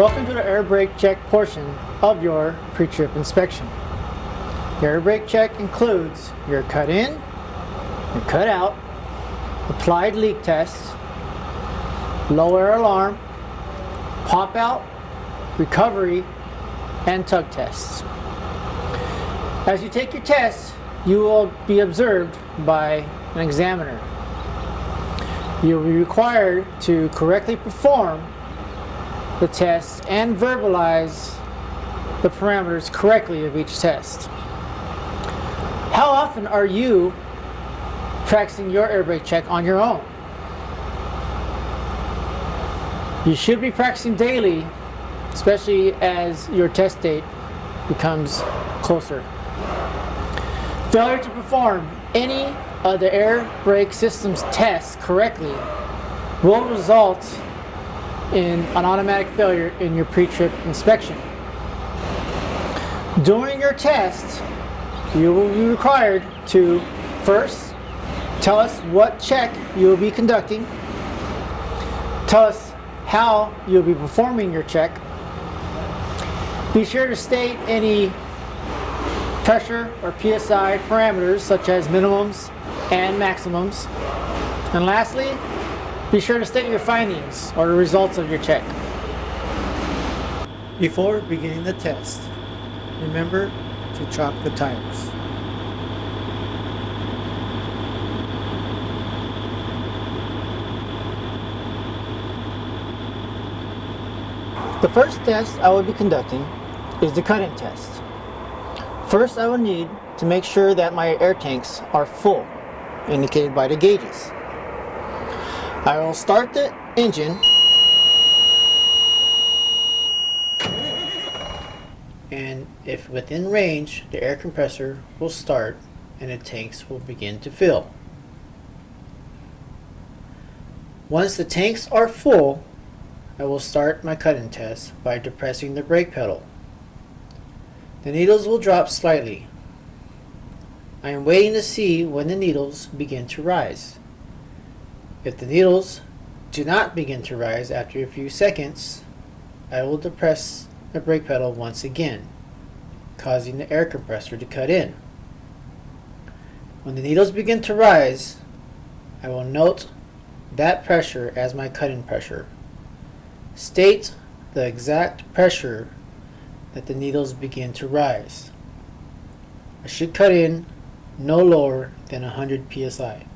Welcome to the air brake check portion of your pre-trip inspection. Your air brake check includes your cut in, your cut out, applied leak tests, low air alarm, pop out, recovery, and tug tests. As you take your tests, you will be observed by an examiner. You will be required to correctly perform the test and verbalize the parameters correctly of each test. How often are you practicing your air brake check on your own? You should be practicing daily, especially as your test date becomes closer. Failure to perform any of the air brake system's tests correctly will result in an automatic failure in your pre-trip inspection. During your test, you will be required to first tell us what check you will be conducting, tell us how you'll be performing your check, be sure to state any pressure or PSI parameters such as minimums and maximums, and lastly, be sure to state your findings or the results of your check. Before beginning the test, remember to chock the tires. The first test I will be conducting is the cut-in test. First I will need to make sure that my air tanks are full, indicated by the gauges. I will start the engine and if within range the air compressor will start and the tanks will begin to fill. Once the tanks are full I will start my cut-in test by depressing the brake pedal. The needles will drop slightly. I am waiting to see when the needles begin to rise. If the needles do not begin to rise after a few seconds, I will depress the brake pedal once again, causing the air compressor to cut in. When the needles begin to rise, I will note that pressure as my cut-in pressure. State the exact pressure that the needles begin to rise. I should cut in no lower than 100 psi.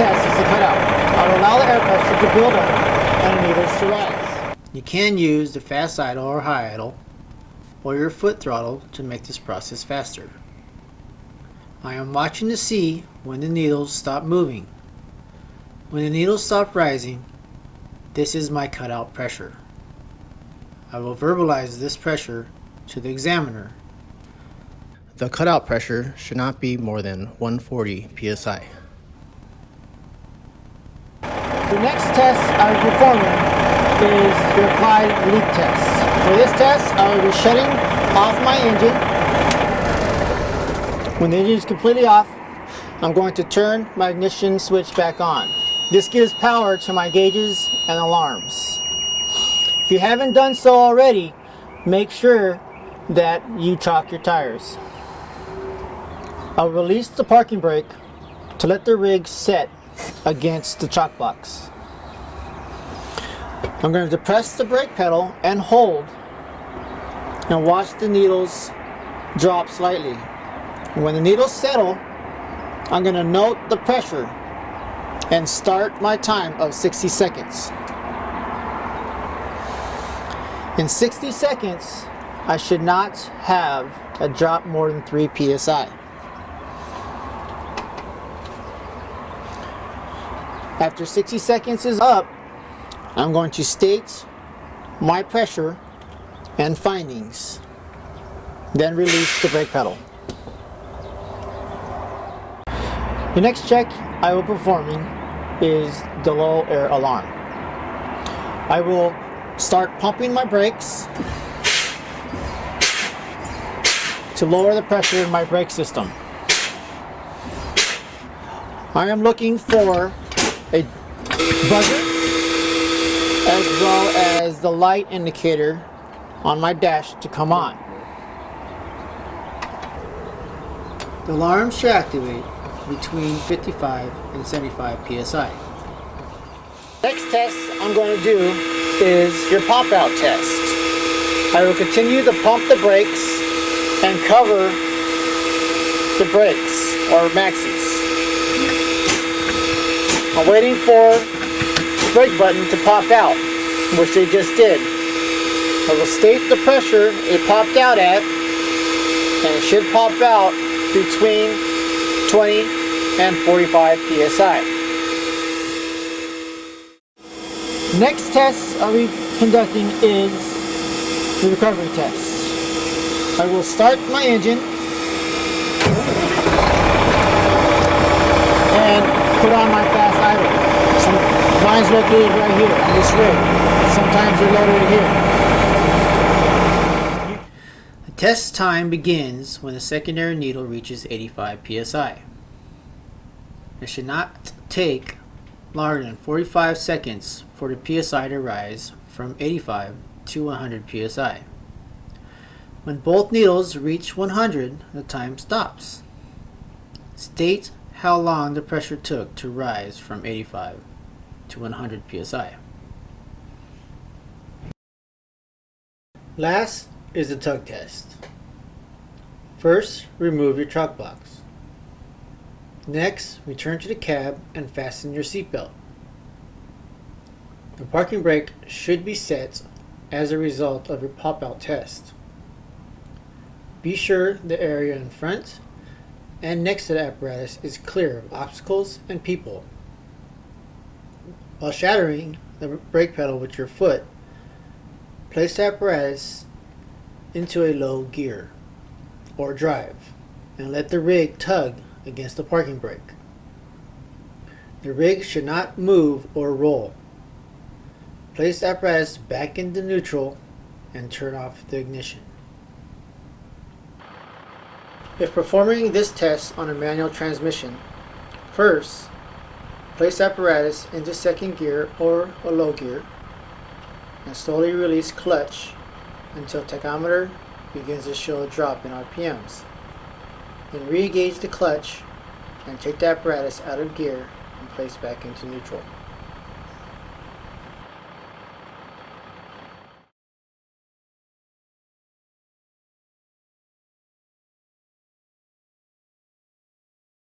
Next test is the cutout. I'll allow the air pressure to build up and needles to rise. You can use the fast idle or high idle or your foot throttle to make this process faster. I am watching to see when the needles stop moving. When the needles stop rising, this is my cutout pressure. I will verbalize this pressure to the examiner. The cutout pressure should not be more than 140 psi. The next test I'm performing is the applied leak test. For this test, I will be shutting off my engine. When the engine is completely off, I'm going to turn my ignition switch back on. This gives power to my gauges and alarms. If you haven't done so already, make sure that you chock your tires. I'll release the parking brake to let the rig set against the chalk box. I'm going to depress the brake pedal and hold and watch the needles drop slightly. When the needles settle, I'm going to note the pressure and start my time of 60 seconds. In 60 seconds, I should not have a drop more than 3 psi. After 60 seconds is up, I'm going to state my pressure and findings. Then release the brake pedal. The next check I will be performing is the low air alarm. I will start pumping my brakes to lower the pressure in my brake system. I am looking for a buzzer as well as the light indicator on my dash to come on. The alarm should activate between 55 and 75 psi. Next test I'm going to do is your pop out test. I will continue to pump the brakes and cover the brakes or maxis. I'm waiting for the brake button to pop out, which they just did. I will state the pressure it popped out at, and it should pop out between 20 and 45 psi. Next test I'll be conducting is the recovery test. I will start my engine and put on my fast idle. Some, located right here on this rig. Sometimes they're located here. The test time begins when the secondary needle reaches 85 psi. It should not take longer than 45 seconds for the psi to rise from 85 to 100 psi. When both needles reach 100, the time stops. State how long the pressure took to rise from 85 to 100 psi. Last is the tug test. First, remove your truck box. Next, return to the cab and fasten your seatbelt. The parking brake should be set as a result of your pop-out test. Be sure the area in front and next to the apparatus is clear of obstacles and people. While shattering the brake pedal with your foot, place the apparatus into a low gear or drive and let the rig tug against the parking brake. The rig should not move or roll. Place the apparatus back into neutral and turn off the ignition. If performing this test on a manual transmission, first, place apparatus into second gear or a low gear and slowly release clutch until tachometer begins to show a drop in RPMs. Then re-engage the clutch and take the apparatus out of gear and place back into neutral.